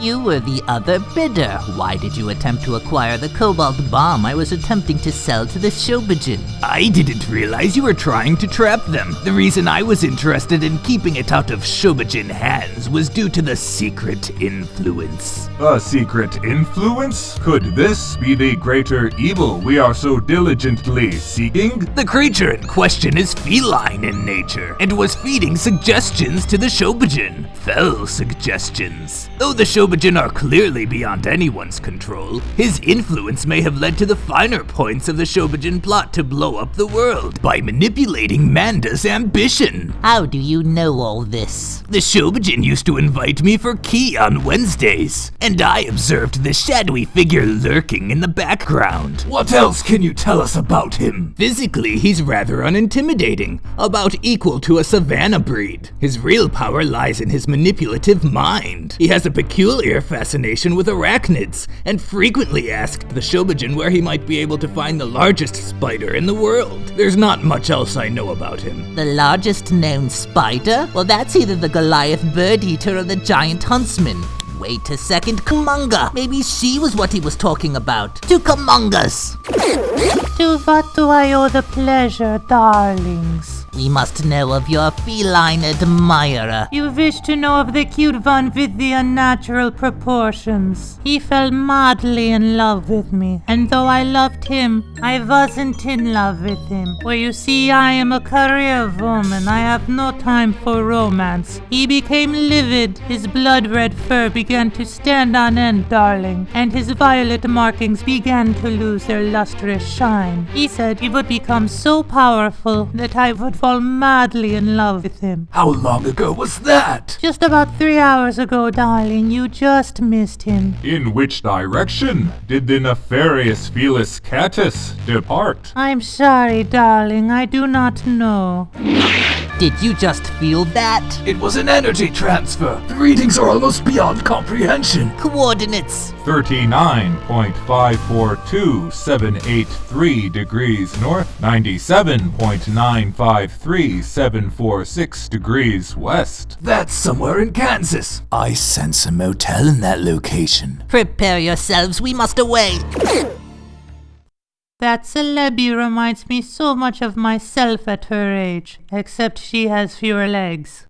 You were the other bidder. Why did you attempt to acquire the cobalt bomb I was attempting to sell to the Shobijin? I didn't realize you were trying to trap them. The reason I was interested in keeping it out of Shobijin hands was due to the secret influence. A secret influence? Could this be the greater evil we are so diligently seeking? The creature in question is feline in nature and was feeding suggestions to the Shobijin. Fell suggestions. Though the Shobijin are clearly beyond anyone's control, his influence may have led to the finer points of the Shobijin plot to blow up the world by manipulating Manda's ambition. How do you know all this? The Shobijin used to invite me for key on Wednesdays, and I observed the shadowy figure lurking in the background. What else can you tell us about him? Physically, he's rather unintimidating, about equal to a savannah breed. His real power lies in his manipulative mind. He has a peculiar fascination with arachnids, and frequently asked the Shobijin where he might be able to find the largest spider in the world. There's not much else I know about him. The largest known spider? Well, that's either the Goliath bird eater or the giant huntsman. Wait a second, Kumonga! Maybe she was what he was talking about. To Kumongas! To what do I owe the pleasure, darlings? We must know of your feline admirer. You wish to know of the cute one with the unnatural proportions. He fell madly in love with me, and though I loved him, I wasn't in love with him. For you see, I am a career woman. I have no time for romance. He became livid. His blood red fur began to stand on end, darling, and his violet markings began to lose their lustrous shine. He said he would become so powerful that I would fall madly in love with him. How long ago was that? Just about three hours ago, darling, you just missed him. In which direction did the nefarious Felis Catus depart? I'm sorry, darling, I do not know. Did you just feel that? It was an energy transfer. The readings are almost beyond comprehension. Coordinates. 39.542783 degrees north, 97.953746 degrees west. That's somewhere in Kansas. I sense a motel in that location. Prepare yourselves, we must away. That Celebi reminds me so much of myself at her age, except she has fewer legs.